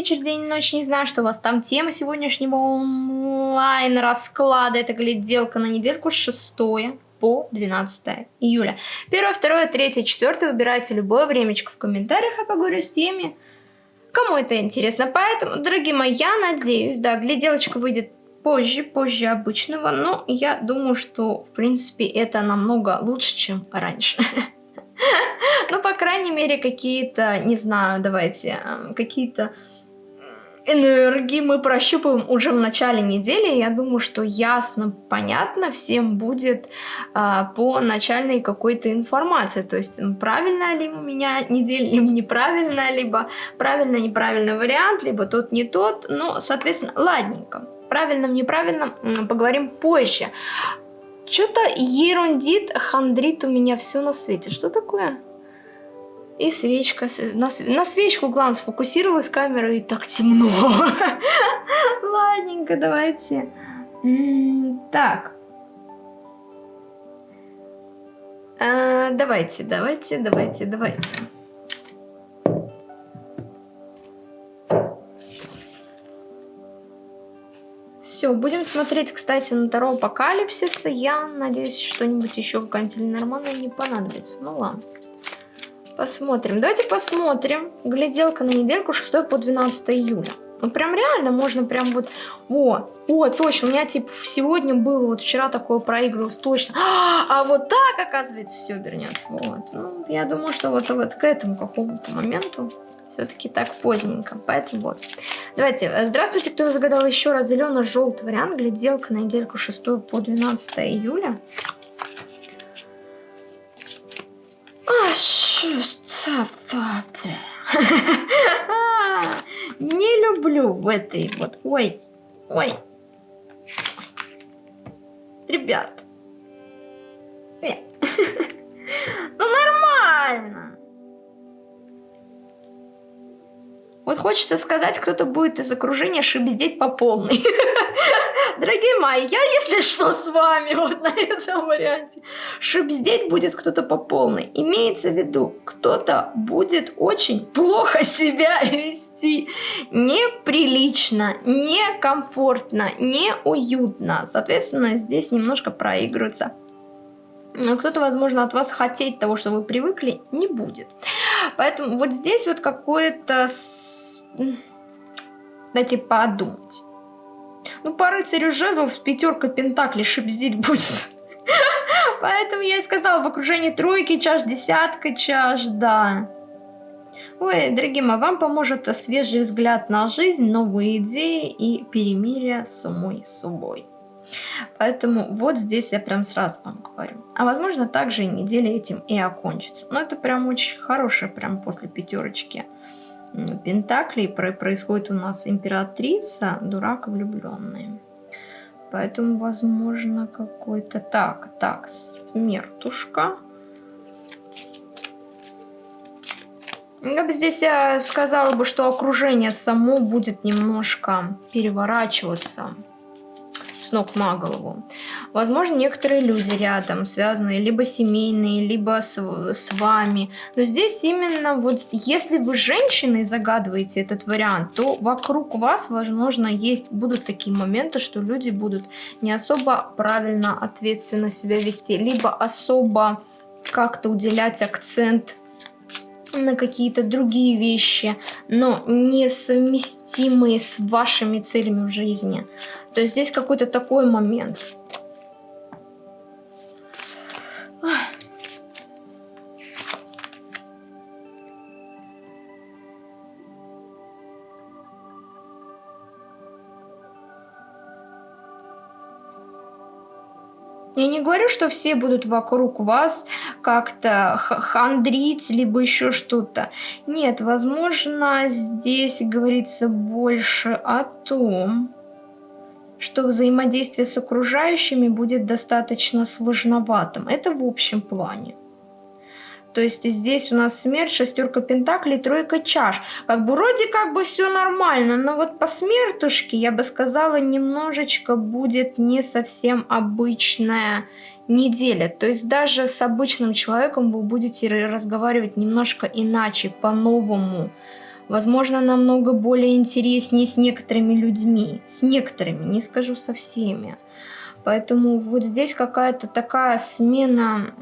вечер, день, ночь, не знаю, что у вас там тема сегодняшнего онлайн-расклада. Это гляделка на недельку с 6 по 12 июля. Первое, второе, третье, четвертое. Выбирайте любое времечко в комментариях, я поговорю с теми, кому это интересно. Поэтому, дорогие мои, я надеюсь, да, гляделочка выйдет позже, позже обычного, но я думаю, что, в принципе, это намного лучше, чем раньше. Ну, по крайней мере, какие-то, не знаю, давайте, какие-то энергии мы прощупаем уже в начале недели. Я думаю, что ясно, понятно всем будет а, по начальной какой-то информации. То есть правильная ли у меня неделя, либо неправильная, либо правильно-неправильный вариант, либо тот не тот. Ну, соответственно, ладненько. Правильным, неправильным поговорим позже. Что-то ерундит, хандрит у меня все на свете. Что такое? И свечка. На, на свечку глаз сфокусировалась камера, и так темно. Ладненько, давайте. Так. А, давайте, давайте, давайте, давайте. Все, будем смотреть, кстати, на Таро Апокалипсиса. Я надеюсь, что-нибудь еще какая-нибудь нормальная не понадобится. Ну ладно. Посмотрим. Давайте посмотрим. Гляделка на недельку 6 по 12 июля. Ну, прям реально можно прям вот... О, о, точно, у меня, типа, сегодня было, вот вчера такое проигрывалось, точно. А, а вот так, оказывается, все вернется. Вот. Ну, я думаю, что вот, вот к этому какому-то моменту все-таки так поздненько. Поэтому вот. Давайте. Э, здравствуйте, кто загадал еще раз зелено-желтый вариант. Гляделка на недельку 6 по 12 июля. Не люблю в этой вот. Ой, ой. Ребят. Ну нормально. Вот хочется сказать, кто-то будет из окружения шибздеть по полной. Дорогие мои, я, если что, с вами вот на этом варианте. Шибздеть будет кто-то по полной. Имеется в виду, кто-то будет очень плохо себя вести. Неприлично, некомфортно, неуютно. Соответственно, здесь немножко проигрывается кто-то, возможно, от вас хотеть того, что вы привыкли, не будет. Поэтому вот здесь вот какое-то Дайте подумать. Ну, по рыцарю жезлов с пятеркой пентаклей шипзить будет. Поэтому я и сказала, в окружении тройки чаш, десятка чаш, да. Ой, дорогие мои, вам поможет свежий взгляд на жизнь, новые идеи и перемирие с самой собой. Поэтому вот здесь я прям сразу вам говорю. А возможно также и неделя этим и окончится. Но это прям очень хорошее, прям после пятерочки Пентаклей происходит у нас императрица, дурак влюбленные. Поэтому, возможно, какой-то... Так, так, смертушка. Я бы здесь э, сказала бы, что окружение само будет немножко переворачиваться ног на голову. Возможно, некоторые люди рядом, связанные либо семейные, либо с, с вами. Но здесь именно вот, если вы женщиной загадываете этот вариант, то вокруг вас, возможно, есть, будут такие моменты, что люди будут не особо правильно, ответственно себя вести, либо особо как-то уделять акцент на какие-то другие вещи, но несовместимые с вашими целями в жизни. То есть здесь какой-то такой момент. Я не говорю, что все будут вокруг вас как-то хандрить, либо еще что-то. Нет, возможно, здесь говорится больше о том, что взаимодействие с окружающими будет достаточно сложноватым. Это в общем плане. То есть здесь у нас смерть, шестерка пентаклей, тройка чаш. Как бы вроде как бы все нормально, но вот по смертушке, я бы сказала, немножечко будет не совсем обычная неделя. То есть даже с обычным человеком вы будете разговаривать немножко иначе, по-новому возможно, намного более интереснее с некоторыми людьми. С некоторыми, не скажу со всеми. Поэтому вот здесь какая-то такая смена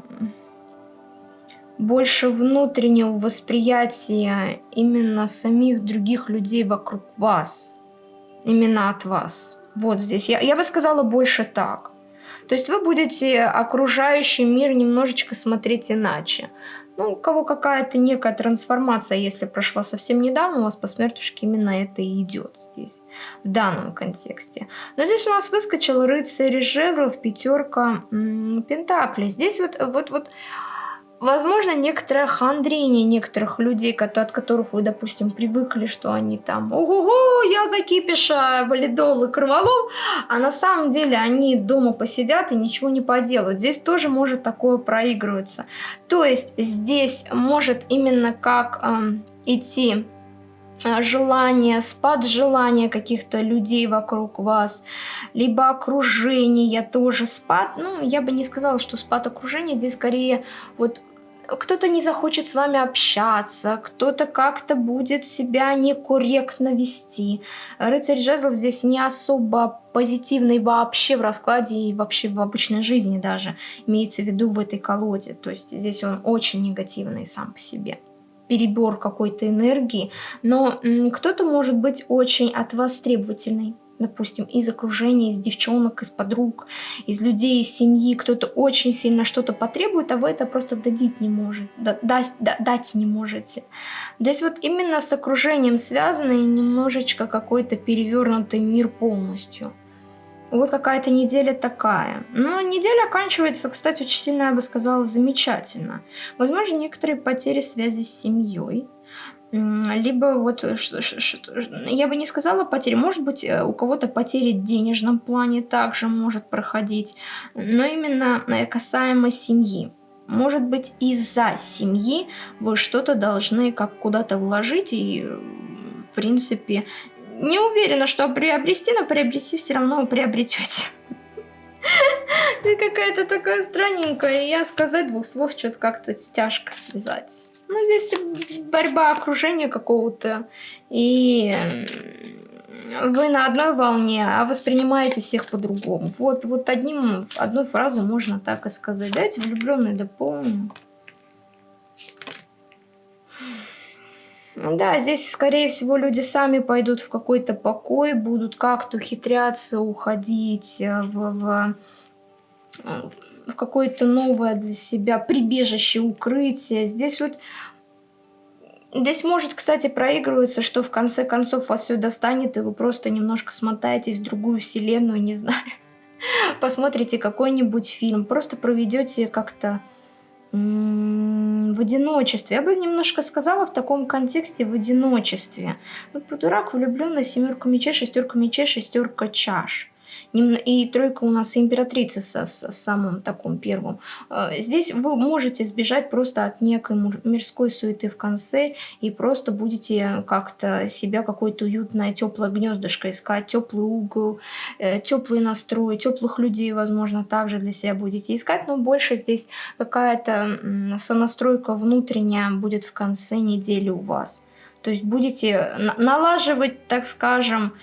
больше внутреннего восприятия именно самих других людей вокруг вас. Именно от вас. Вот здесь. Я, я бы сказала больше так. То есть вы будете окружающий мир немножечко смотреть иначе. Ну, у кого какая-то некая трансформация, если прошла совсем недавно, у вас по смертушке именно это и идет здесь, в данном контексте. Но здесь у нас выскочил рыцарь жезлов, пятерка пентаклей. Здесь вот, вот, вот Возможно, некоторое хандрение некоторых людей, от которых вы, допустим, привыкли, что они там «Ого-го, я закипиша, валидол и кроволол», а на самом деле они дома посидят и ничего не поделают. Здесь тоже может такое проигрываться. То есть здесь может именно как э, идти желание, спад желания каких-то людей вокруг вас, либо окружение тоже спад, ну, я бы не сказала, что спад окружения, здесь скорее вот кто-то не захочет с вами общаться, кто-то как-то будет себя некорректно вести. Рыцарь жезлов здесь не особо позитивный вообще в раскладе и вообще в обычной жизни даже, имеется в виду в этой колоде. То есть здесь он очень негативный сам по себе перебор какой-то энергии, но кто-то может быть очень от вас требовательный допустим, из окружения, из девчонок, из подруг, из людей, из семьи, кто-то очень сильно что-то потребует, а вы это просто дадить не можете, дать, дать не можете. То есть вот именно с окружением связано и немножечко какой-то перевернутый мир полностью. Вот какая-то неделя такая. Но неделя оканчивается, кстати, очень сильно, я бы сказала, замечательно. Возможно, некоторые потери связи с семьей, либо вот, э, я бы не сказала потери, может быть, э, у кого-то потери в денежном плане также может проходить, но именно э, касаемо семьи. Может быть, из-за семьи вы что-то должны как куда-то вложить и, в принципе, не уверена, что приобрести, но приобрести все равно приобретете. Ты какая-то такая странненькая, я сказать двух слов что-то как-то тяжко связать. Ну, здесь борьба окружения какого-то. И вы на одной волне, а воспринимаете всех по-другому. Вот, вот одним, одной фразой можно так и сказать. Дайте влюбленные дополню. Да, здесь, скорее всего, люди сами пойдут в какой-то покой, будут как-то ухитряться, уходить в, в в какое-то новое для себя прибежище, укрытие. Здесь вот Здесь может, кстати, проигрываться, что в конце концов вас все достанет, и вы просто немножко смотаетесь в другую вселенную, не знаю. Посмотрите какой-нибудь фильм, просто проведете как-то в одиночестве. Я бы немножко сказала в таком контексте в одиночестве. Ну, по дурак влюбленная семерка мечей, шестерка мечей, шестерка чаш. И тройка у нас императрица со, с самым таким первым. Э, здесь вы можете сбежать просто от некой мирской суеты в конце и просто будете как-то себя какое-то уютное, теплое гнездышко искать, теплый угол, э, теплый настрой, теплых людей, возможно, также для себя будете искать, но больше здесь какая-то сонастройка внутренняя будет в конце недели у вас. То есть будете налаживать, так скажем,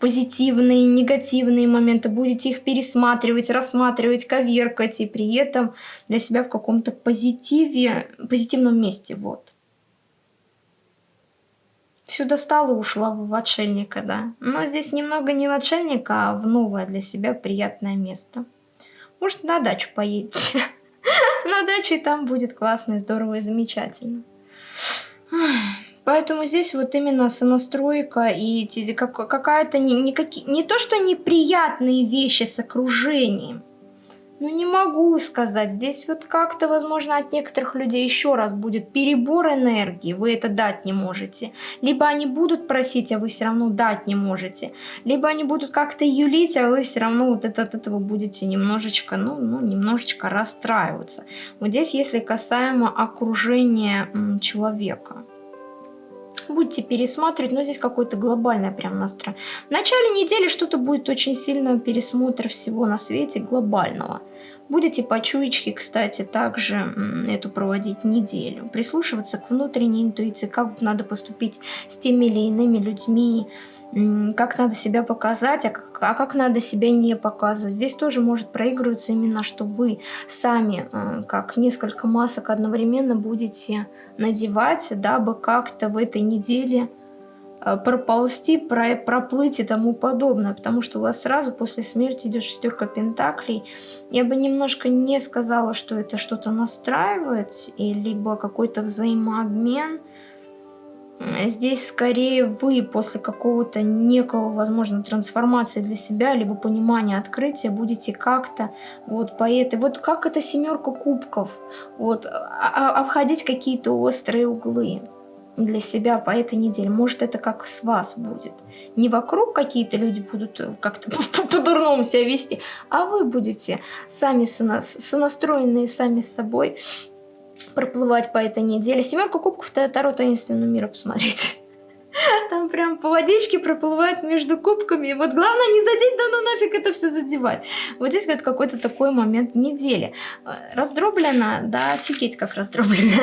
позитивные, негативные моменты, будете их пересматривать, рассматривать, коверкать, и при этом для себя в каком-то позитиве, позитивном месте, вот. Все достало, ушла в отшельника, да. Но здесь немного не в отшельника, а в новое для себя приятное место. Может, на дачу поедете. На даче там будет классно, здорово и замечательно. Поэтому здесь вот именно сонастройка и какая-то не, не, не то, что неприятные вещи с окружением. Ну не могу сказать. Здесь вот как-то, возможно, от некоторых людей еще раз будет перебор энергии. Вы это дать не можете. Либо они будут просить, а вы все равно дать не можете. Либо они будут как-то юлить, а вы все равно вот это, от этого будете немножечко, ну, ну, немножечко расстраиваться. Вот здесь, если касаемо окружения человека будете пересматривать, но здесь какой-то глобальный прям настрой. В начале недели что-то будет очень сильно пересмотр всего на свете глобального. Будете по чуечке, кстати, также эту проводить неделю. Прислушиваться к внутренней интуиции, как надо поступить с теми или иными людьми, как надо себя показать, а как, а как надо себя не показывать. Здесь тоже может проигрываться именно, что вы сами, э, как несколько масок одновременно будете надевать, дабы как-то в этой неделе э, проползти, про, проплыть и тому подобное, потому что у вас сразу после смерти идет шестерка пентаклей. Я бы немножко не сказала, что это что-то настраивает, и либо какой-то взаимообмен, Здесь скорее вы после какого-то некого, возможно, трансформации для себя, либо понимания, открытия будете как-то вот по этой, вот как это семерка кубков, вот а, а, обходить какие-то острые углы для себя по этой неделе. Может, это как с вас будет. Не вокруг какие-то люди будут как-то по-дурному себя вести, а вы будете сами сонастроенные сами с собой проплывать по этой неделе. Семерка кубков Таро таинственного мира, посмотрите. Там прям по водичке проплывает между кубками. И вот главное не задеть, да ну нафиг это все задевать. Вот здесь вот какой-то такой момент недели. Э, раздроблено, да, офигеть как раздроблено.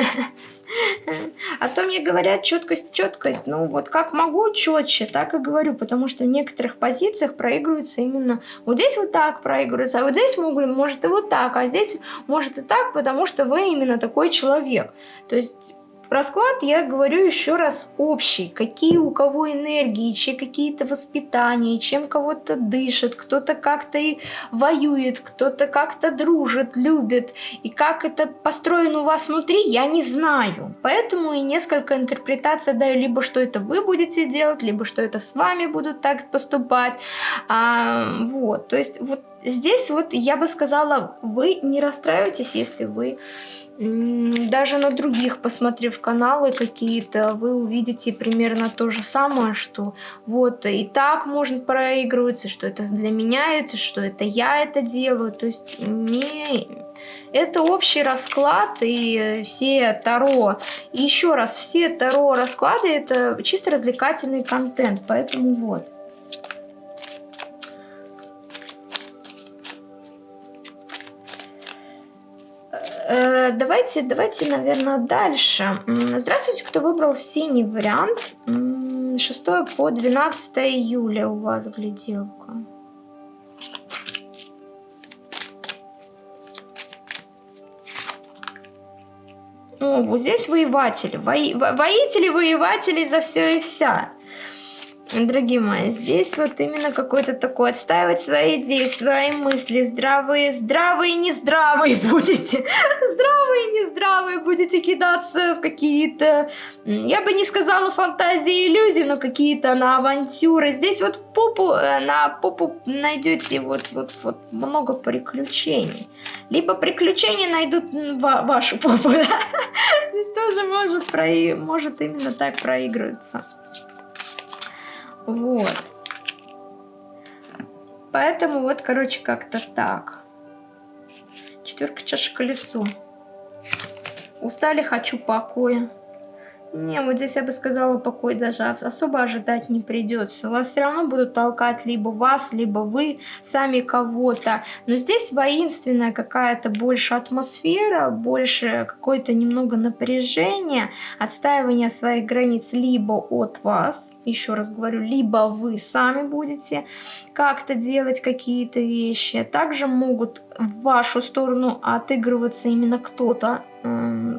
А то мне говорят четкость, четкость. Ну вот как могу четче, так и говорю. Потому что в некоторых позициях проигрывается именно вот здесь вот так проигрывается, а вот здесь могут, может и вот так, а здесь может и так, потому что вы именно такой человек. То есть Расклад, я говорю еще раз, общий. Какие у кого энергии, чьи какие-то воспитания, чем кого-то дышит, кто-то как-то и воюет, кто-то как-то дружит, любит. И как это построено у вас внутри, я не знаю. Поэтому и несколько интерпретаций даю, либо что это вы будете делать, либо что это с вами будут так поступать. А, вот, то есть вот здесь вот я бы сказала, вы не расстраивайтесь, если вы даже на других, посмотрев каналы какие-то, вы увидите примерно то же самое, что вот и так можно проигрываться, что это для меня, это что это я это делаю. То есть не... Это общий расклад и все Таро. И еще раз, все Таро расклады это чисто развлекательный контент, поэтому вот. Давайте, давайте, наверное, дальше. Здравствуйте, кто выбрал синий вариант. 6 по 12 июля у вас гляделка. О, вот здесь воеватели. Во... Воители, воеватели за все и вся. Дорогие мои, здесь вот именно какой-то такой отстаивать свои идеи, свои мысли, здравые, здравые, не здравые будете, здравые, не здравые будете кидаться в какие-то, я бы не сказала фантазии, иллюзии, но какие-то на авантюры. Здесь вот попу, э, на попу найдете вот, вот, вот много приключений. Либо приключения найдут ва вашу попу, да? Здесь тоже может, про... может именно так проигрываться. Вот. Поэтому вот, короче, как-то так. Четверка чаши колесо. Устали, хочу покоя. Не, вот здесь я бы сказала, покой даже особо ожидать не придется. Вас все равно будут толкать либо вас, либо вы сами кого-то. Но здесь воинственная какая-то больше атмосфера, больше какое-то немного напряжение, отстаивание своих границ либо от вас, еще раз говорю, либо вы сами будете как-то делать какие-то вещи. Также могут в вашу сторону отыгрываться именно кто-то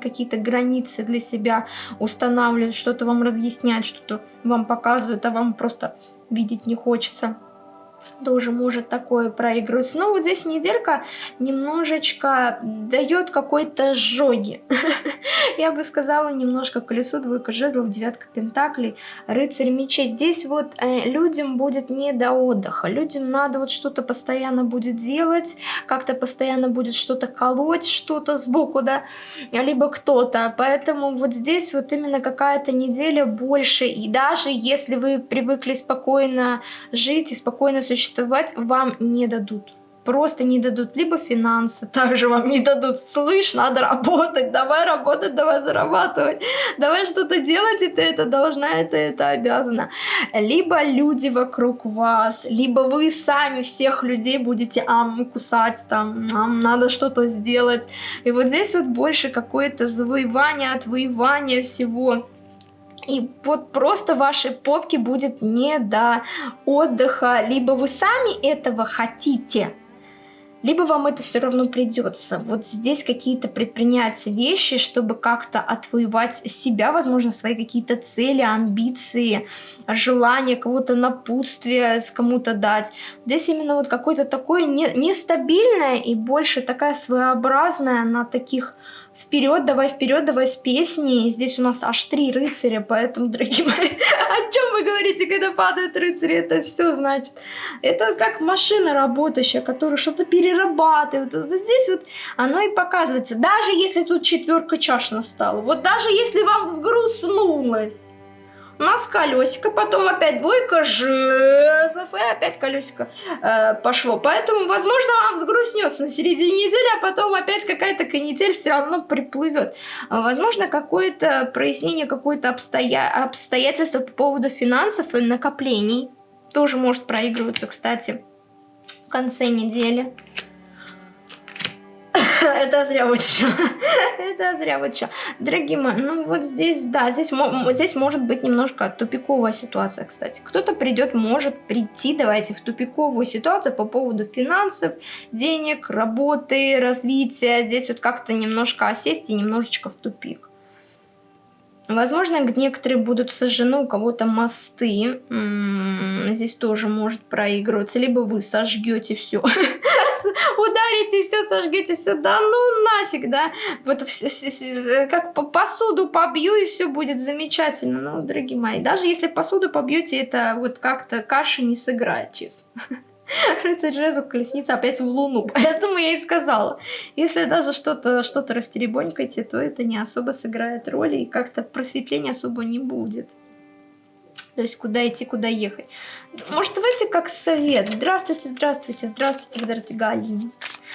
какие-то границы для себя устанавливают, что-то вам разъясняют, что-то вам показывают, а вам просто видеть не хочется тоже может такое проигрываться. Но вот здесь неделька немножечко дает какой-то жоги. Я бы сказала немножко колесо, двойка жезлов, девятка пентаклей, рыцарь мечей. Здесь вот э, людям будет не до отдыха. Людям надо вот что-то постоянно будет делать, как-то постоянно будет что-то колоть, что-то сбоку, да, либо кто-то. Поэтому вот здесь вот именно какая-то неделя больше. И даже если вы привыкли спокойно жить и спокойно существовать, вам не дадут просто не дадут либо финансы, также вам не дадут, слышь, надо работать, давай работать, давай зарабатывать, давай что-то делать, и ты это должна, это, это обязана. Либо люди вокруг вас, либо вы сами всех людей будете ам, кусать, там, ам, надо что-то сделать. И вот здесь вот больше какое-то завоевание, отвоевание всего. И вот просто вашей попке будет не до отдыха. Либо вы сами этого хотите, либо вам это все равно придется. Вот здесь какие-то предпринять вещи, чтобы как-то отвоевать себя, возможно, свои какие-то цели, амбиции, желания, кого-то напутствие с кому-то дать. Здесь именно вот какое-то такое не, нестабильное и больше такая своеобразная на таких вперед, давай вперед, давай с песней. Здесь у нас аж три рыцаря, поэтому, дорогие мои, о чем вы говорите, когда падают рыцари? Это все значит. Это как машина работающая, которая что-то перерабатывает. Вот здесь вот оно и показывается. Даже если тут четверка чаш настала, вот даже если вам взгрустнулось, у нас колесико, потом опять двойка жезлов, и опять колесико э, пошло. Поэтому, возможно, вам взгрустнется на середине недели, а потом опять какая-то канитель все равно приплывет. Возможно, какое-то прояснение, какое-то обстоя... обстоятельство по поводу финансов и накоплений тоже может проигрываться, кстати, в конце недели. Это зря вытащила. Это зря вытащила. Дорогие мои, ну вот здесь, да, здесь, здесь может быть немножко тупиковая ситуация, кстати. Кто-то придет, может прийти, давайте, в тупиковую ситуацию по поводу финансов, денег, работы, развития. Здесь вот как-то немножко осесть и немножечко в тупик. Возможно, некоторые будут сожжены, у кого-то мосты. М -м, здесь тоже может проигрываться. Либо вы сожгете все. Ударите все, сожгете все. Да ну нафиг, да. Вот как посуду побью, и все будет замечательно. Ну, дорогие мои, даже если посуду побьете, это вот как-то каши не сыграет, честно. Рыцарь жезлов, колесница опять в луну. Поэтому я и сказала. Если даже что-то что, -то, растеребонькаете, то это не особо сыграет роли и как-то просветления особо не будет. То есть куда идти, куда ехать. Может, давайте как совет. Здравствуйте, здравствуйте, здравствуйте, здравствуйте, Галина.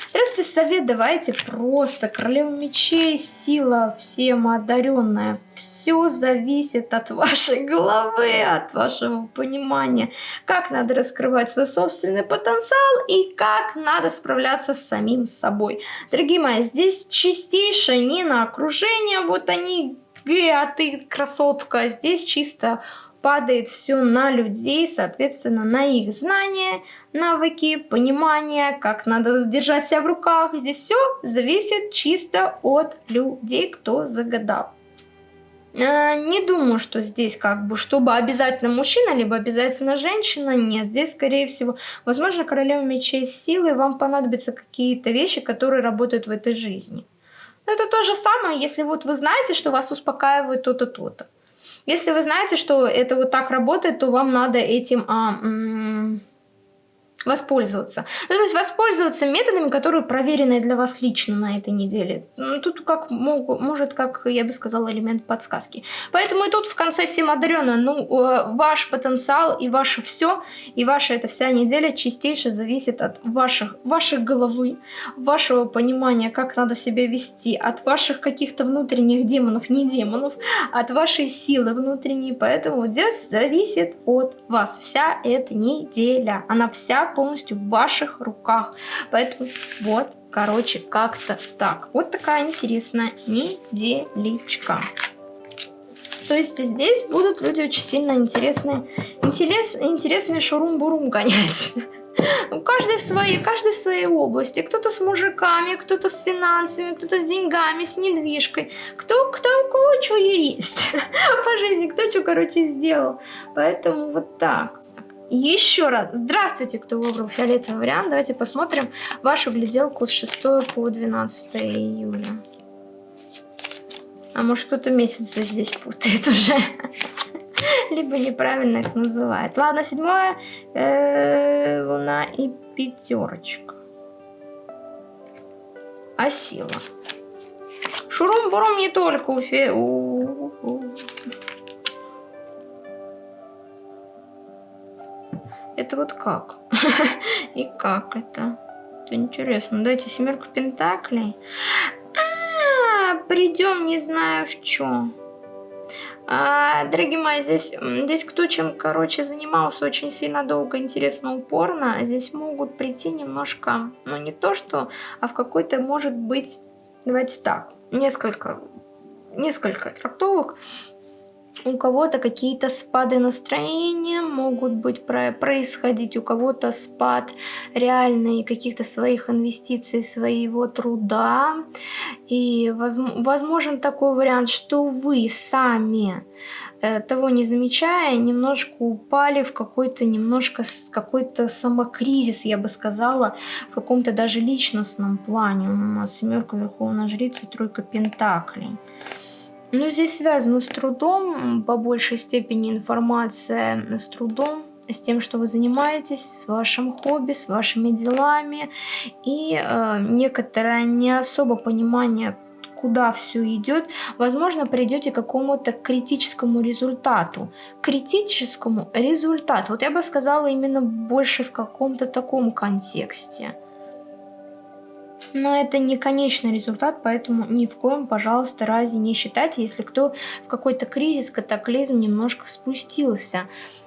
Здравствуйте, совет давайте просто. Королева мечей, сила всем одаренная. Все зависит от вашей головы, от вашего понимания, как надо раскрывать свой собственный потенциал и как надо справляться с самим собой. Дорогие мои, здесь чистейшее не на окружение, вот они, а ты красотка, здесь чисто падает все на людей, соответственно, на их знания, навыки, понимание, как надо держать себя в руках. Здесь все зависит чисто от людей, кто загадал. Э, не думаю, что здесь как бы, чтобы обязательно мужчина, либо обязательно женщина. Нет, здесь, скорее всего, возможно, королева мечей силы, вам понадобятся какие-то вещи, которые работают в этой жизни. Но это то же самое, если вот вы знаете, что вас успокаивает то-то, то-то. Если вы знаете, что это вот так работает, то вам надо этим а, воспользоваться. Ну, то есть воспользоваться методами, которые проверены для вас лично на этой неделе. Ну, тут как может, как я бы сказала, элемент подсказки. Поэтому и тут в конце всем одаренно, ну, э, ваш потенциал и ваше все, и ваша эта вся неделя чистейше зависит от ваших, вашей головы, вашего понимания, как надо себя вести, от ваших каких-то внутренних демонов, не демонов, от вашей силы внутренней. Поэтому здесь зависит от вас вся эта неделя. Она вся полностью в ваших руках. Поэтому вот, короче, как-то так. Вот такая интересная неделечка. То есть здесь будут люди очень сильно интересные, интерес, интересные шурум-бурум гонять. Ну, каждый в своей, каждый в своей области. Кто-то с мужиками, кто-то с финансами, кто-то с деньгами, с недвижкой. Кто, кто у кого что есть по жизни, кто что, короче, сделал. Поэтому вот так. Еще раз, здравствуйте, кто выбрал фиолетовый вариант. Давайте посмотрим вашу гляделку с 6 по 12 июля. А может кто-то месяцы здесь путает уже. Либо неправильно их называет. Ладно, седьмое, э, луна и пятерочка. А сила. Шурум-бурум не только у фе... Это вот как? И как это? Это интересно. Дайте семерку пентаклей. А, придем, не знаю в чем. А, дорогие мои, здесь, здесь кто чем, короче, занимался очень сильно долго, интересно, упорно, здесь могут прийти немножко, ну не то что, а в какой-то, может быть, давайте так, несколько, несколько трактовок у кого-то какие-то спады настроения могут быть происходить, у кого-то спад реальный каких-то своих инвестиций, своего труда. И возможен такой вариант, что вы сами э, того не замечая, немножко упали в какой-то немножко какой-то самокризис, я бы сказала, в каком-то даже личностном плане. У нас семерка Верховная Жрица, тройка Пентаклей. Ну, здесь связано с трудом, по большей степени информация с трудом, с тем, что вы занимаетесь, с вашим хобби, с вашими делами и э, некоторое не особо понимание, куда все идет, возможно, придете к какому-то критическому результату. Критическому результату. Вот я бы сказала именно больше в каком-то таком контексте. Но это не конечный результат, поэтому ни в коем, пожалуйста, разе не считайте, если кто в какой-то кризис, катаклизм немножко спустился.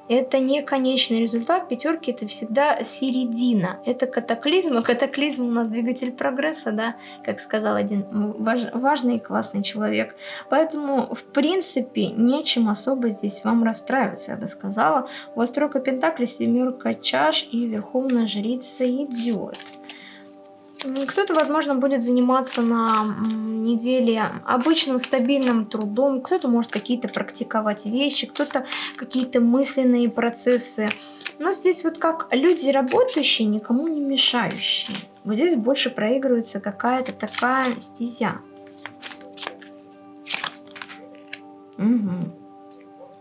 Это не конечный результат, пятерки это всегда середина. Это катаклизм, а катаклизм у нас двигатель прогресса, да, как сказал один важ, важный и классный человек. Поэтому, в принципе, нечем особо здесь вам расстраиваться, я бы сказала. У вас тройка пентаклей, семерка чаш и верховная жрица идет. Кто-то, возможно, будет заниматься на неделе обычным стабильным трудом, кто-то может какие-то практиковать вещи, кто-то какие-то мысленные процессы. Но здесь вот как люди работающие, никому не мешающие. Вот здесь больше проигрывается какая-то такая стезя. Угу.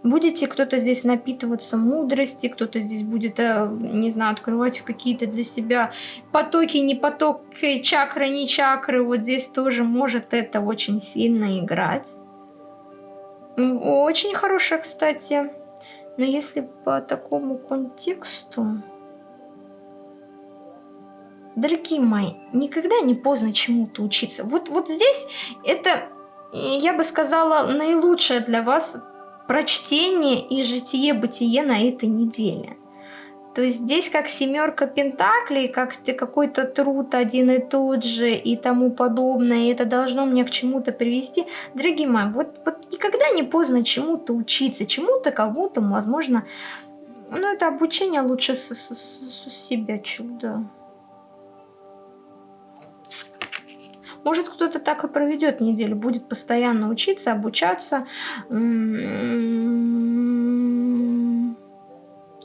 Будете кто-то здесь напитываться мудрости, кто-то здесь будет, э, не знаю, открывать какие-то для себя потоки, не потоки, чакры, не чакры. Вот здесь тоже может это очень сильно играть. Очень хорошая, кстати. Но если по такому контексту... Дорогие мои, никогда не поздно чему-то учиться. Вот, вот здесь это, я бы сказала, наилучшее для вас прочтение и житие-бытие на этой неделе. То есть здесь как семерка пентаклей, как какой-то труд один и тот же и тому подобное, и это должно мне к чему-то привести. Дорогие мои, вот, вот никогда не поздно чему-то учиться, чему-то, кому-то, возможно, ну это обучение лучше с, с, с, с себя чудо. Может, кто-то так и проведет неделю, будет постоянно учиться, обучаться,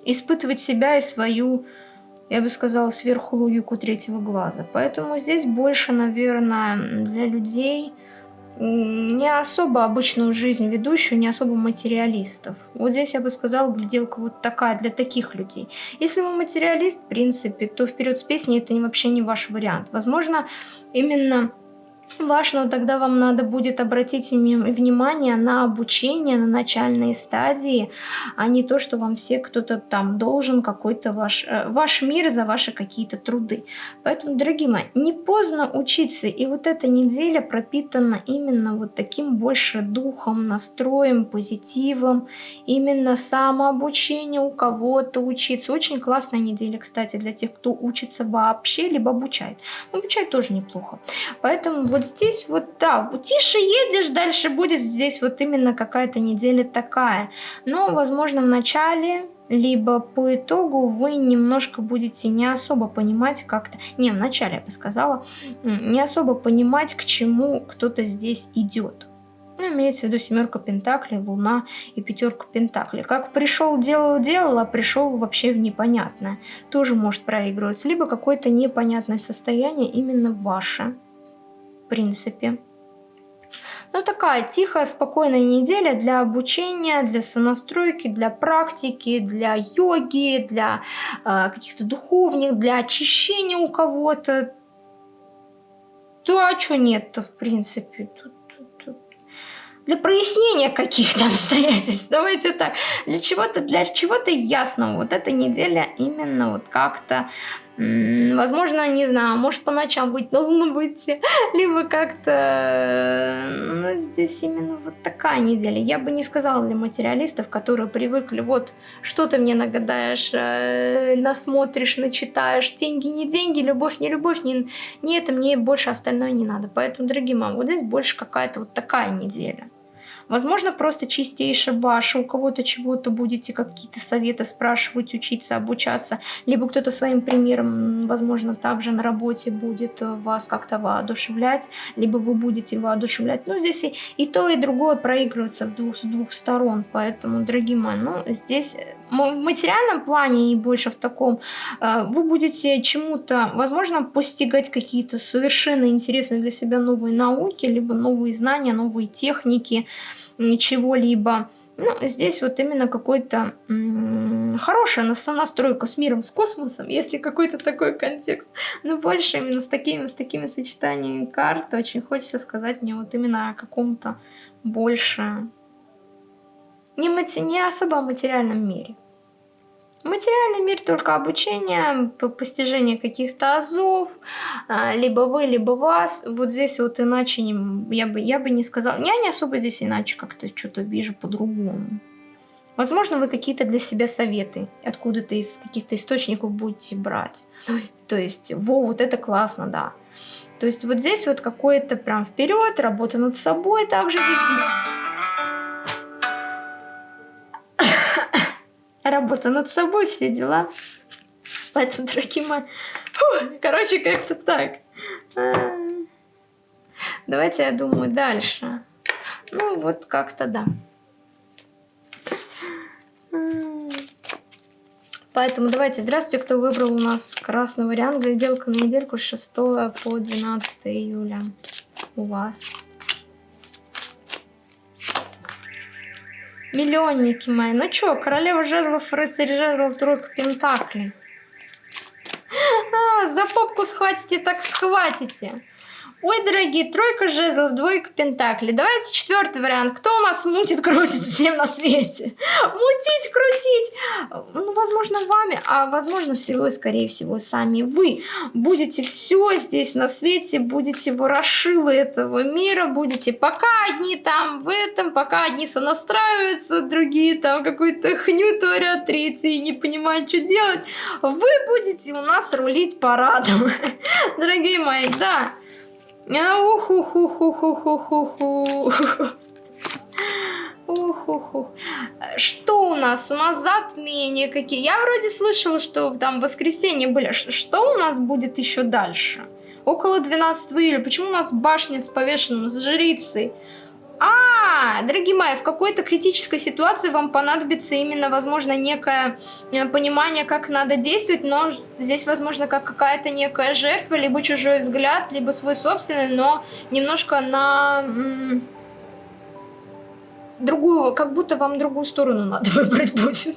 испытывать себя и свою, я бы сказала, сверхлогику третьего глаза. Поэтому здесь больше, наверное, для людей не особо обычную жизнь ведущую, не особо материалистов. Вот здесь я бы сказала, гляделка вот такая для таких людей. Если вы материалист, в принципе, то вперед с песней это вообще не ваш вариант. Возможно, именно важно, тогда вам надо будет обратить внимание на обучение на начальной стадии, а не то, что вам все кто-то там должен какой-то ваш, э, ваш мир за ваши какие-то труды. Поэтому, дорогие мои, не поздно учиться, и вот эта неделя пропитана именно вот таким больше духом, настроем, позитивом, именно самообучение у кого-то учиться. Очень классная неделя, кстати, для тех, кто учится вообще, либо обучает. Обучать тоже неплохо. Поэтому вот здесь вот, да, тише едешь, дальше будет здесь вот именно какая-то неделя такая. Но, возможно, в начале либо по итогу вы немножко будете не особо понимать как-то, не, в начале я бы сказала, не особо понимать, к чему кто-то здесь идет. Ну, имеется в виду семерка пентаклей, луна и пятерка пентаклей. Как пришел, делал, делал, а пришел вообще в непонятное. Тоже может проигрываться. Либо какое-то непонятное состояние именно ваше принципе. Ну, такая тихая, спокойная неделя для обучения, для сонастройки, для практики, для йоги, для э, каких-то духовных, для очищения у кого-то. Да, а что нет-то, в принципе? Тут. Для прояснения каких-то обстоятельств, давайте так. Для чего-то, для чего-то ясного. Вот эта неделя именно вот как-то Возможно, не знаю, может по ночам быть на луну выйти, либо как-то, ну, здесь именно вот такая неделя. Я бы не сказала для материалистов, которые привыкли, вот, что ты мне нагадаешь, э, насмотришь, начитаешь, деньги не деньги, любовь не любовь, не, не это, мне больше остальное не надо. Поэтому, дорогие мамы, вот здесь больше какая-то вот такая неделя. Возможно, просто чистейшая ваша, у кого-то чего-то будете какие-то советы спрашивать, учиться, обучаться, либо кто-то своим примером, возможно, также на работе будет вас как-то воодушевлять, либо вы будете воодушевлять. Ну, здесь и, и то, и другое проигрывается в двух, с двух сторон, поэтому, дорогие мои, ну, здесь в материальном плане и больше в таком, э, вы будете чему-то, возможно, постигать какие-то совершенно интересные для себя новые науки, либо новые знания, новые техники, чего-либо. Ну, здесь вот именно какой-то хорошая настройка с миром, с космосом, если какой-то такой контекст. Но больше именно с такими, с такими сочетаниями карт очень хочется сказать мне вот именно о каком-то больше не, мати... не особо о материальном мире. Материальный мир только обучение, постижение каких-то азов, а, либо вы, либо вас. Вот здесь вот иначе не, я, бы, я бы не сказала. Я не особо здесь иначе как-то что-то вижу по-другому. Возможно, вы какие-то для себя советы откуда-то из каких-то источников будете брать. То есть, во, вот это классно, да. То есть вот здесь вот какое-то прям вперед, работа над собой также здесь работа над собой, все дела. Поэтому, дорогие мои, фу, короче, как-то так. А, давайте, я думаю, дальше. Ну, вот как-то да. Поэтому давайте, здравствуйте, кто выбрал у нас красный вариант. Гляделка на недельку с 6 по 12 июля у вас. Миллионники мои. Ну чё, королева жезлов, рыцарь жезлов, тройка пентаклей. А, за попку схватите, так схватите. Ой, дорогие, тройка жезлов, двойка пентаклей. Давайте четвертый вариант. Кто у нас мутит, крутит всем на свете? Мутить, крутить. Ну, возможно, вами, а возможно, всего и, скорее всего, сами вы. Будете все здесь на свете, будете ворошилы этого мира, будете пока одни там в этом, пока одни сонастраиваются, другие там какую-то хню творят, третьи не понимают, что делать. Вы будете у нас рулить парадом. Дорогие мои, да. Что у нас? У нас затмения какие. Я вроде слышала, что там в воскресенье были. Что у нас будет еще дальше? Около 12 июля. Почему у нас башня с повешенным, с жрицей? А, дорогие мои, в какой-то критической ситуации вам понадобится именно, возможно, некое э, понимание, как надо действовать, но здесь, возможно, как какая-то некая жертва, либо чужой взгляд, либо свой собственный, но немножко на другую, как будто вам другую сторону надо выбрать будет,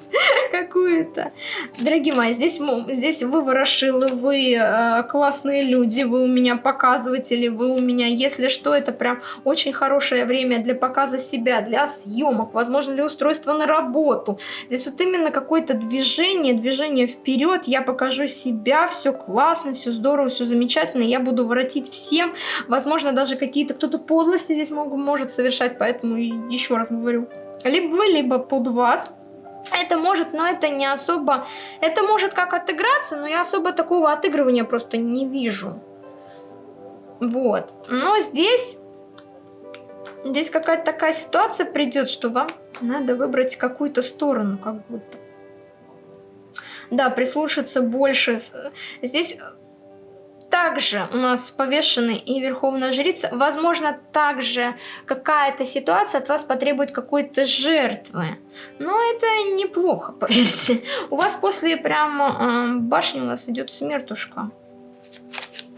какую-то. Дорогие мои, здесь, здесь вы ворошилы, вы э, классные люди, вы у меня показыватели, вы у меня, если что, это прям очень хорошее время для показа себя, для съемок, возможно, для устройства на работу. Здесь вот именно какое-то движение, движение вперед, я покажу себя, все классно, все здорово, все замечательно, я буду воротить всем, возможно, даже какие-то, кто-то подлости здесь мог, может совершать, поэтому еще раз говорю. Либо вы, либо под вас. Это может, но это не особо... Это может как отыграться, но я особо такого отыгрывания просто не вижу. Вот. Но здесь... Здесь какая-то такая ситуация придет, что вам надо выбрать какую-то сторону, как будто. Да, прислушаться больше. Здесь также у нас повешенный и верховная жрица. Возможно, также какая-то ситуация от вас потребует какой-то жертвы. Но это неплохо, поверьте. У вас после прямо э, башни у нас идет смертушка.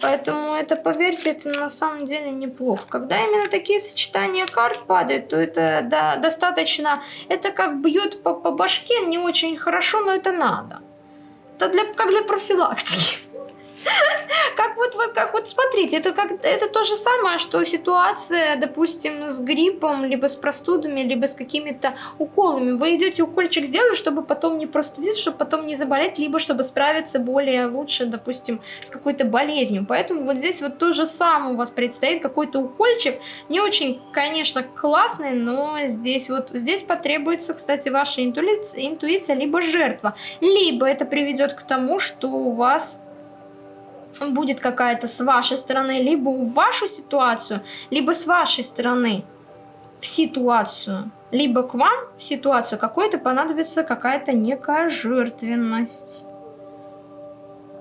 Поэтому это, поверьте, это на самом деле неплохо. Когда именно такие сочетания карт падают, то это да, достаточно... Это как бьет по, по башке не очень хорошо, но это надо. Это для, как для профилактики. как вот, вот, как вот, смотрите, это, как, это то же самое, что ситуация, допустим, с гриппом, либо с простудами, либо с какими-то уколами. Вы идете укольчик сделать, чтобы потом не простудиться, чтобы потом не заболеть, либо чтобы справиться более лучше, допустим, с какой-то болезнью. Поэтому вот здесь вот то же самое у вас предстоит, какой-то укольчик, не очень, конечно, классный, но здесь вот, здесь потребуется, кстати, ваша интуиция, интуиция либо жертва, либо это приведет к тому, что у вас будет какая-то с вашей стороны, либо в вашу ситуацию, либо с вашей стороны в ситуацию, либо к вам в ситуацию какой-то понадобится какая-то некая жертвенность.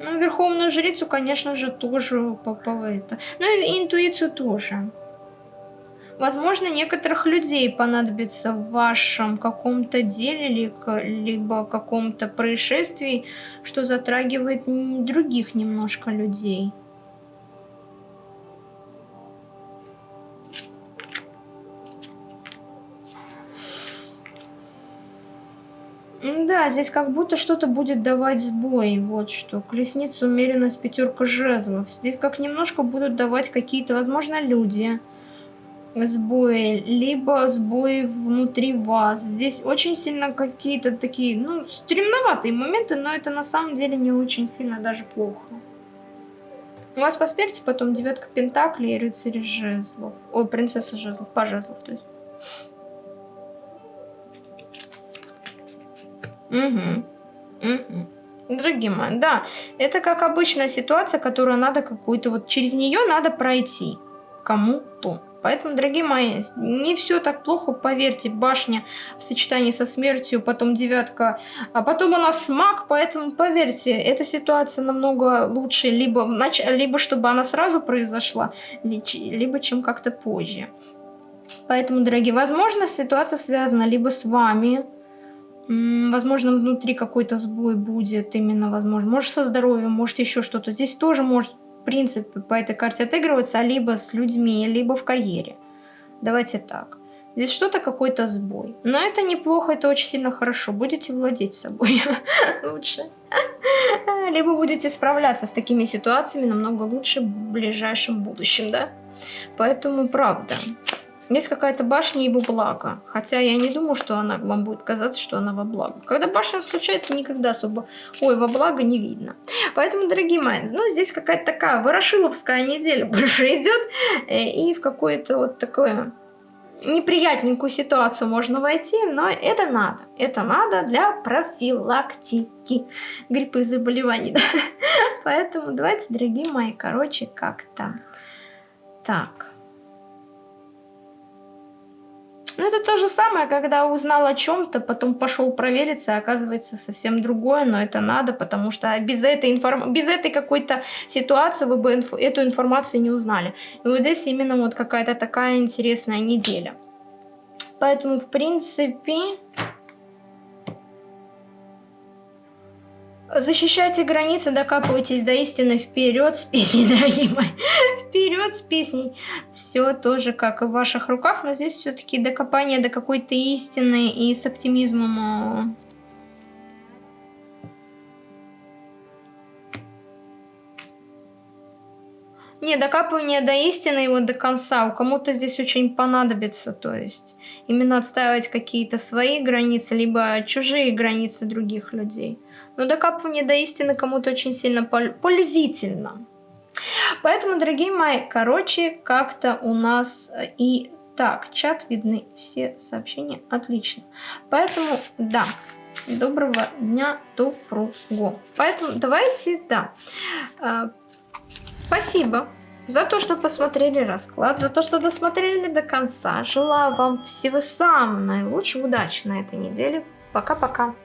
Ну, верховную жрицу, конечно же, тоже по, это. Ну и интуицию тоже. Возможно, некоторых людей понадобится в вашем каком-то деле, либо каком-то происшествии, что затрагивает других немножко людей. Да, здесь как будто что-то будет давать сбой. Вот что. Колесница, умеренность, пятерка жезлов. Здесь как немножко будут давать какие-то, возможно, люди сбои, либо сбои внутри вас. Здесь очень сильно какие-то такие, ну, стремноватые моменты, но это на самом деле не очень сильно даже плохо. У вас по смерти потом девятка пентаклей и рыцарь жезлов. Ой, принцесса жезлов, по жезлов, то есть. Угу. Угу. Дорогие мои, да, это как обычная ситуация, которую надо какую-то, вот через нее надо пройти кому-то. Поэтому, дорогие мои, не все так плохо, поверьте, башня в сочетании со смертью, потом девятка, а потом у нас маг, поэтому, поверьте, эта ситуация намного лучше, либо, нач... либо чтобы она сразу произошла, либо чем как-то позже. Поэтому, дорогие, возможно, ситуация связана либо с вами, Возможно, внутри какой-то сбой будет, именно возможно. Может, со здоровьем, может, еще что-то. Здесь тоже может принципы по этой карте отыгрываться либо с людьми, либо в карьере. Давайте так. Здесь что-то, какой-то сбой. Но это неплохо, это очень сильно хорошо. Будете владеть собой лучше. Либо будете справляться с такими ситуациями намного лучше в ближайшем будущем, да? Поэтому правда. Есть какая-то башня его благо. Хотя я не думаю, что она вам будет казаться, что она во благо. Когда башня случается, никогда особо ой, во благо не видно. Поэтому, дорогие мои, ну здесь какая-то такая ворошиловская неделя больше идет. Э, и в какое-то вот такое неприятненькую ситуацию можно войти, но это надо. Это надо для профилактики гриппа и заболеваний. Поэтому давайте, дорогие мои, короче, как-то так. Ну, это то же самое, когда узнал о чем-то, потом пошел провериться, а оказывается совсем другое, но это надо, потому что без этой, информ... без этой какой-то ситуации вы бы инф... эту информацию не узнали. И вот здесь именно вот какая-то такая интересная неделя. Поэтому, в принципе, Защищайте границы, докапывайтесь до истины вперед с песней, дорогие мои. Вперед с песней. Все тоже как и в ваших руках, но здесь все-таки докопание до какой-то истины и с оптимизмом Не, докапывание до истины вот до конца. У кому-то здесь очень понадобится, то есть именно отстаивать какие-то свои границы, либо чужие границы других людей. Но докапывание до истины кому-то очень сильно пользительно. Поэтому, дорогие мои, короче, как-то у нас э, и так, чат видны все сообщения, отлично. Поэтому, да, доброго дня, доброго. Поэтому давайте, да, э, Спасибо за то, что посмотрели расклад, за то, что досмотрели до конца. Желаю вам всего самого наилучшего, удачи на этой неделе. Пока-пока.